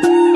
Bye.